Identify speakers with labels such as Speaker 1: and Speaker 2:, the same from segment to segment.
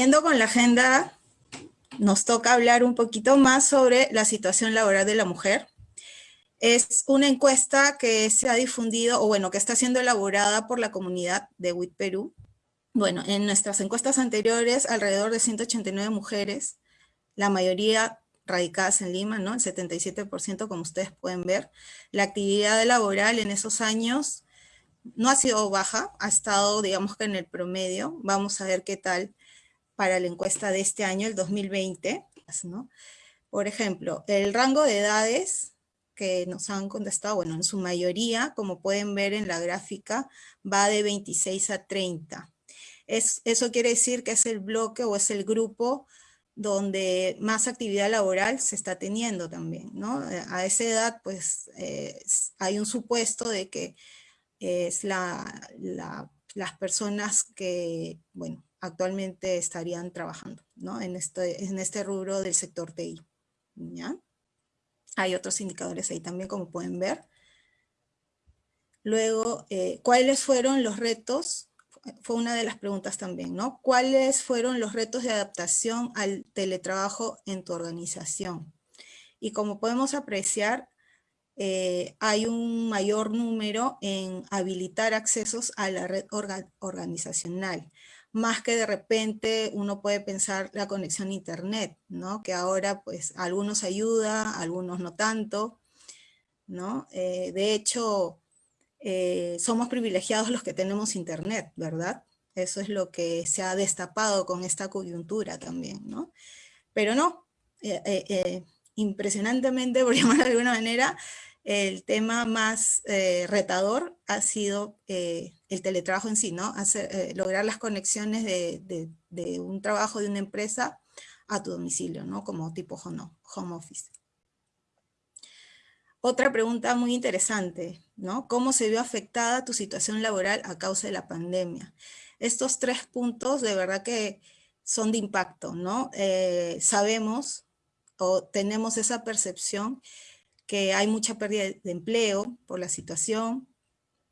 Speaker 1: siguiendo con la agenda, nos toca hablar un poquito más sobre la situación laboral de la mujer. Es una encuesta que se ha difundido, o bueno, que está siendo elaborada por la comunidad de WIT Perú. Bueno, en nuestras encuestas anteriores, alrededor de 189 mujeres, la mayoría radicadas en Lima, ¿no? El 77%, como ustedes pueden ver. La actividad laboral en esos años no ha sido baja, ha estado, digamos que en el promedio. Vamos a ver qué tal para la encuesta de este año, el 2020, ¿no? Por ejemplo, el rango de edades que nos han contestado, bueno, en su mayoría, como pueden ver en la gráfica, va de 26 a 30. Es, eso quiere decir que es el bloque o es el grupo donde más actividad laboral se está teniendo también, ¿no? A esa edad, pues, hay un supuesto de que es la, las personas que, bueno, actualmente estarían trabajando, ¿no? En este, en este rubro del sector TI, ¿ya? Hay otros indicadores ahí también, como pueden ver. Luego, eh, ¿cuáles fueron los retos? Fue una de las preguntas también, ¿no? ¿Cuáles fueron los retos de adaptación al teletrabajo en tu organización? Y como podemos apreciar, eh, hay un mayor número en habilitar accesos a la red organizacional, más que de repente uno puede pensar la conexión a internet, ¿no? Que ahora pues algunos ayuda, algunos no tanto, ¿no? Eh, de hecho, eh, somos privilegiados los que tenemos internet, ¿verdad? Eso es lo que se ha destapado con esta coyuntura también, ¿no? Pero no, impresionantemente, por llamar de alguna manera, el tema más eh, retador ha sido eh, el teletrabajo en sí, ¿no? Eh, lograr las conexiones de, un trabajo de una empresa a tu domicilio, ¿no? Como tipo home, office. Otra pregunta muy interesante, ¿no? ¿Cómo se vio afectada tu situación laboral a causa de la pandemia? Estos tres puntos de verdad que son de impacto, ¿no? sabemos o tenemos esa percepción que hay mucha pérdida de empleo por la situación,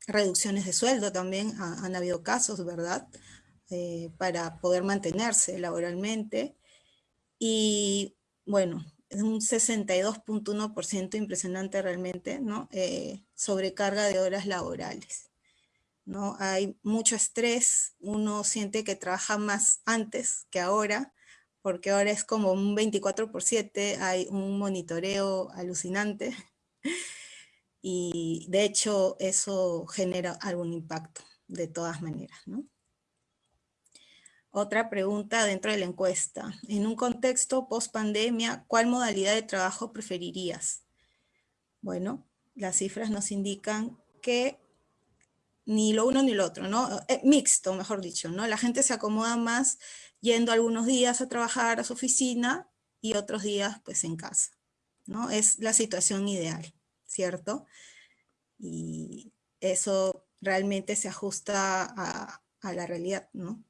Speaker 1: reducciones de sueldo también, han habido casos, ¿verdad? Eh, para poder mantenerse laboralmente. Y bueno, es un 62.1% impresionante realmente, ¿no? Eh, sobrecarga de horas laborales. ¿no? Hay mucho estrés, uno siente que trabaja más antes que ahora, porque ahora es como un 24 por 7, hay un monitoreo alucinante y de hecho eso genera algún impacto de todas maneras. ¿no? Otra pregunta dentro de la encuesta. En un contexto post-pandemia, ¿cuál modalidad de trabajo preferirías? Bueno, las cifras nos indican que ni lo uno ni lo otro, ¿no? Eh, mixto, mejor dicho, ¿no? La gente se acomoda más yendo algunos días a trabajar a su oficina y otros días pues en casa, ¿no? Es la situación ideal, ¿cierto? Y eso realmente se ajusta a, la realidad, ¿no?